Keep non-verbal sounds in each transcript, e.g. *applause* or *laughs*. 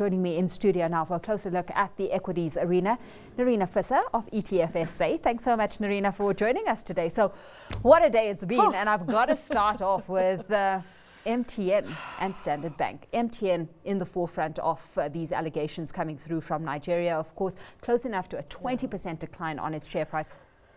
joining me in studio now for a closer look at the equities arena. Nerina Visser of ETFSA. Thanks so much, Nerina, for joining us today. So, what a day it's been, oh. and I've got to start *laughs* off with. Uh, MTN and Standard Bank. MTN in the forefront of uh, these allegations coming through from Nigeria, of course, close enough to a 20% decline on its share price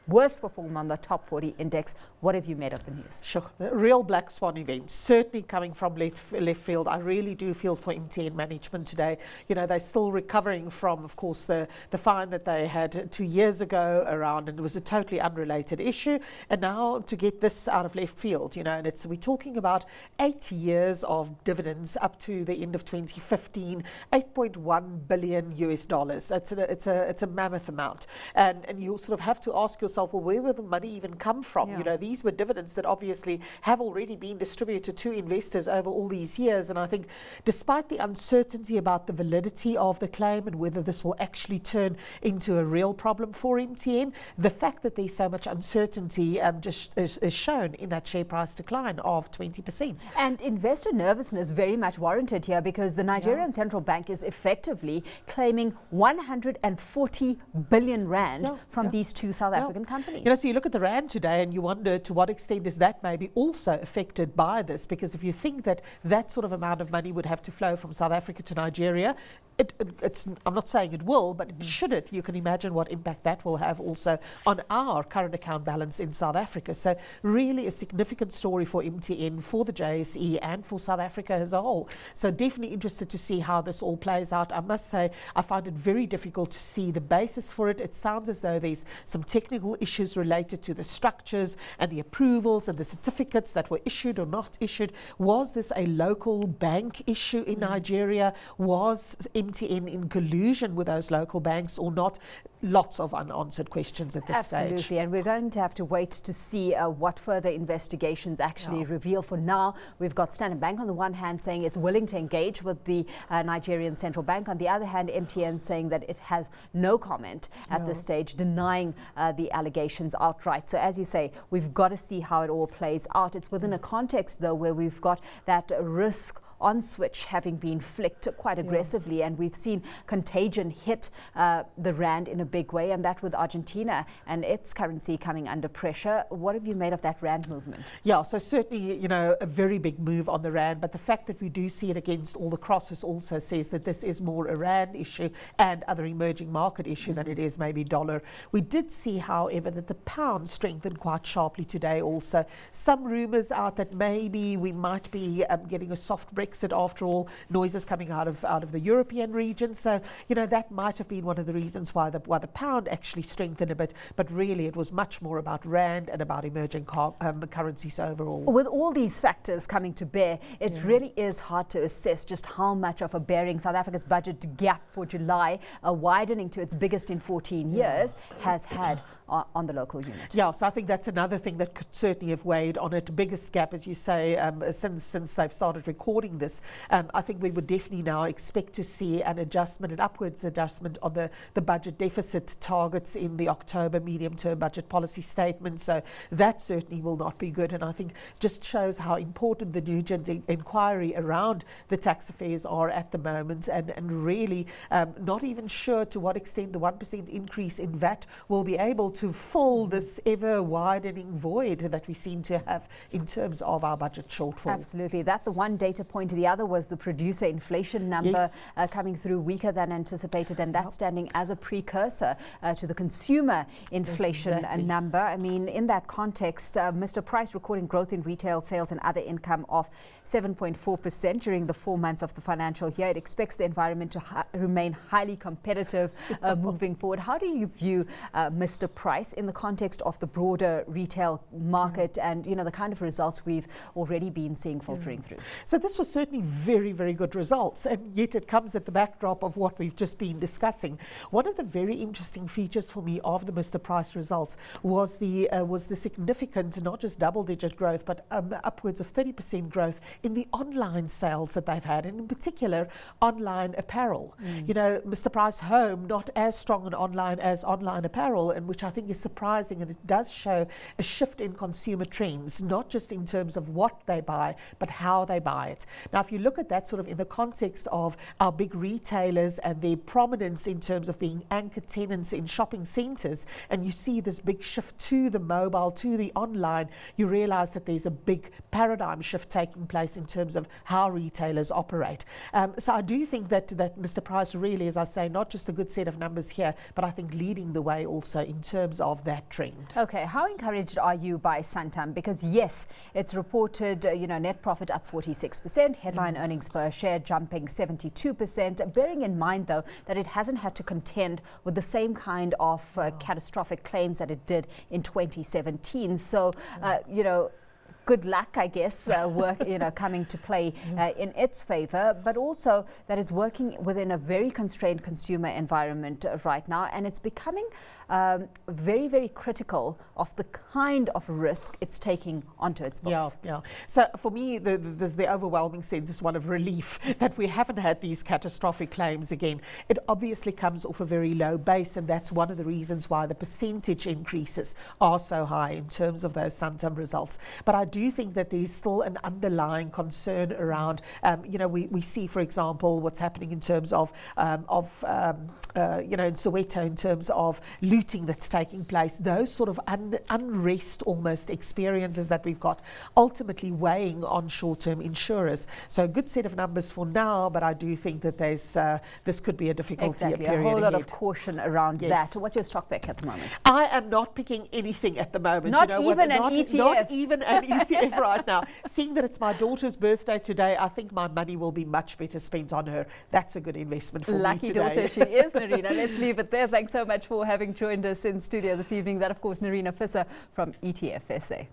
worst performer on the top 40 index. What have you made of the news? Sure, the real black swan event, certainly coming from left, left field. I really do feel for MTN management today. You know, they're still recovering from, of course, the, the fine that they had two years ago around, and it was a totally unrelated issue. And now to get this out of left field, you know, and it's we're talking about eight years of dividends up to the end of 2015, 8.1 billion US dollars. It's a, it's a, it's a mammoth amount. And, and you sort of have to ask yourself, yourself, well, where will the money even come from? Yeah. You know, these were dividends that obviously have already been distributed to investors over all these years. And I think despite the uncertainty about the validity of the claim and whether this will actually turn into a real problem for MTN, the fact that there's so much uncertainty um, just is, is, shown in that share price decline of 20%. And investor nervousness very much warranted here because the Nigerian yeah. Central Bank is effectively claiming 140 billion rand yeah. from these two South African companies. You know, so you look at the rand today and you wonder to what extent is that maybe also affected by this? Because if you think that that sort of amount of money would have to flow from South Africa to Nigeria, it, it, it's, I'm not saying it will, but mm. should it, you can imagine what impact that will have also on our current account balance in South Africa. So really a significant story for MTN, for the JSE and for South Africa as a whole. So definitely interested to see how this all plays out. I must say, I find it very difficult to see the basis for it. It sounds as though there's some technical issues related to the structures and the approvals and the certificates that were issued or not issued. Was this a local bank issue in mm. Nigeria? Was MTN in collusion with those local banks or not? Lots of unanswered questions at this Absolutely. stage. Absolutely, and we're going to have to wait to see uh, what further investigations actually yeah. reveal. For now, we've got Standard Bank on the one hand saying it's willing to engage with the uh, Nigerian Central Bank. On the other hand, MTN saying that it has no comment at no. this stage, denying uh, the allegations outright. So as you say, we've got to see how it all plays out. It's within a context, though, where we've got that risk on switch having been flicked quite aggressively. Yeah. And we've seen contagion hit uh, the rand in a big way, and that with Argentina and its currency coming under pressure. What have you made of that rand movement? Yeah, so certainly, you know, a very big move on the rand, but the fact that we do see it against all the crosses also says that this is more a rand issue and other emerging market issue mm -hmm. than it is maybe dollar. We did see, however, that the pound strengthened quite sharply today also. Some rumours out that maybe we might be um, getting a soft Brexit Brexit after all, noises coming out of out of the European region. So, you know, that might have been one of the reasons why the why the pound actually strengthened a bit, but really it was much more about rand and about emerging um, currencies overall. With all these factors coming to bear, it yeah. really is hard to assess just how much of a bearing South Africa's budget gap for July, uh, widening to its biggest in 14 yeah. years, has had on, the local unit. Yeah, so I think that's another thing that could certainly have weighed on it. Biggest gap, as you say, um, since since they've started recording this. Um, I think we would definitely now expect to see an adjustment, an upwards adjustment on the, the budget deficit targets in the October medium-term budget policy statement. So that certainly will not be good. And I think just shows how important the Nugent inquiry around the tax affairs are at the moment and, and really um, not even sure to what extent the 1% increase in VAT will be able to fill this ever widening void that we seem to have in terms of our budget shortfall. Absolutely. That's the one data point. To the other was the producer inflation number yes. uh, coming through weaker than anticipated, and that's standing as a precursor uh, to the consumer inflation exactly. number. I mean, in that context, uh, Mr. Price recording growth in retail sales and other income of 7.4% during the four months of the financial year. It expects the environment to hi remain highly competitive uh, *laughs* moving forward. How do you view uh, Mr. Price? price in the context of the broader retail market mm. and you know the kind of results we've already been seeing filtering mm. through. So this was certainly very, very good results and yet it comes at the backdrop of what we've just been discussing. One of the very interesting features for me of the Mr. Price results was the uh, was the significant, not just double-digit growth, but um, upwards of 30% growth in the online sales that they've had, and in particular online apparel. Mm. You know, Mr. Price Home not as strong an online as online apparel, and which I think is surprising and it does show a shift in consumer trends, not just in terms of what they buy, but how they buy it. Now, if you look at that sort of in the context of our big retailers and their prominence in terms of being anchor tenants in shopping centres, and you see this big shift to the mobile, to the online, you realise that there's a big paradigm shift taking place in terms of how retailers operate. Um, so I do think that, that Mr. Price really, as I say, not just a good set of numbers here, but I think leading the way also in terms of that trend. Okay, how encouraged are you by Santam? Because yes, it's reported, uh, you know, net profit up 46%, headline earnings per share jumping 72%, bearing in mind though that it hasn't had to contend with the same kind of uh, catastrophic claims that it did in 2017. So, uh, you know, good luck, I guess, uh, work, you know, coming to play *laughs* uh, in its favor, but also that it's working within a very constrained consumer environment uh, right now, and it's becoming um, very, very critical of the kind of risk it's taking onto its books. Yeah, yeah. So for me, the, the, the overwhelming sense is one of relief *laughs* that we haven't had these catastrophic claims again. It obviously comes off a very low base, and that's one of the reasons why the percentage increases are so high in terms of those Santam results. But I do you think that there's still an underlying concern around, um, you know, we, we see, for example, what's happening in terms of, um, of um, uh, you know, in Soweto in terms of looting that's taking place, those sort of un unrest almost experiences that we've got ultimately weighing on short-term insurers. So a good set of numbers for now, but I do think that there's uh, this could be a difficulty exactly. period a whole lot of caution around yes. that. What's your stock pick at the moment? I am not picking anything at the moment. Not you know, even an not, ETF. Not even an ETF *laughs* right now. Seeing that it's my daughter's birthday today, I think my money will be much better spent on her. That's a good investment for Lucky me today. Lucky daughter she is, *laughs* Nerina. Let's leave it there. Thanks so much for having joined us in studio this evening. That, of course, Nerina Visser from ETF SA.